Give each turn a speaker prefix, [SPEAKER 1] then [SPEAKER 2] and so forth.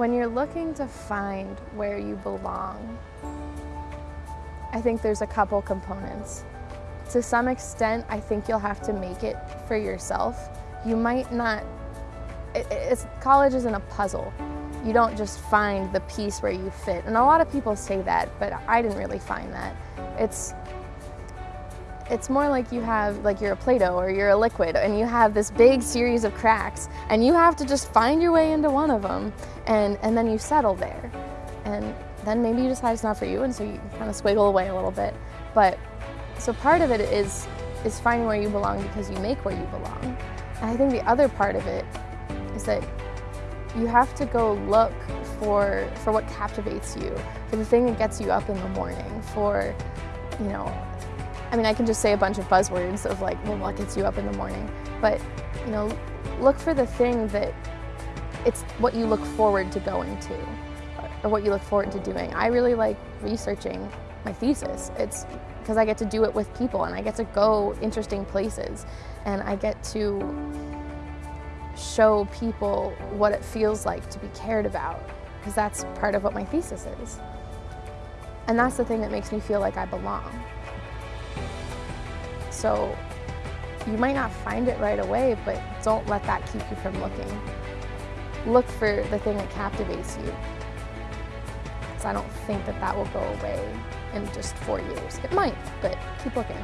[SPEAKER 1] When you're looking to find where you belong, I think there's a couple components. To some extent, I think you'll have to make it for yourself. You might not, it, college isn't a puzzle. You don't just find the piece where you fit. And a lot of people say that, but I didn't really find that. It's it's more like you have, like you're a Play-Doh or you're a liquid and you have this big series of cracks and you have to just find your way into one of them and, and then you settle there. And then maybe you decide it's not for you and so you kind of squiggle away a little bit. But, so part of it is, is finding where you belong because you make where you belong. And I think the other part of it is that you have to go look for, for what captivates you, for the thing that gets you up in the morning, for, you know, I mean, I can just say a bunch of buzzwords of like, well, what gets you up in the morning? But, you know, look for the thing that it's what you look forward to going to or what you look forward to doing. I really like researching my thesis. It's because I get to do it with people and I get to go interesting places and I get to show people what it feels like to be cared about because that's part of what my thesis is. And that's the thing that makes me feel like I belong. So you might not find it right away, but don't let that keep you from looking. Look for the thing that captivates you. Because I don't think that that will go away in just four years. It might, but keep looking.